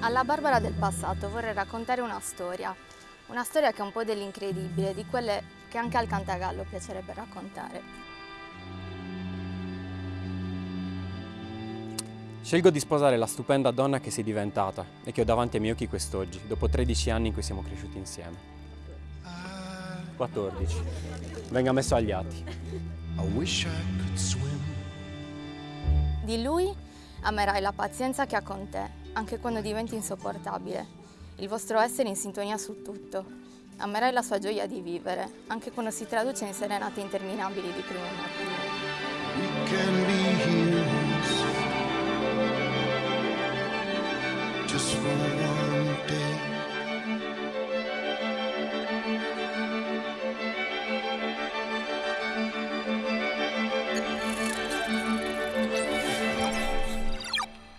Alla Barbara del passato vorrei raccontare una storia, una storia che è un po' dell'incredibile, di quelle che anche al Cantagallo piacerebbe raccontare. Scelgo di sposare la stupenda donna che sei diventata e che ho davanti ai miei occhi quest'oggi, dopo 13 anni in cui siamo cresciuti insieme. 14. Venga messo agli atti. I wish I could swim. Di lui amerai la pazienza che ha con te, anche quando diventi insopportabile, il vostro essere in sintonia su tutto. Amerai la sua gioia di vivere, anche quando si traduce in serenate interminabili di primo mattino.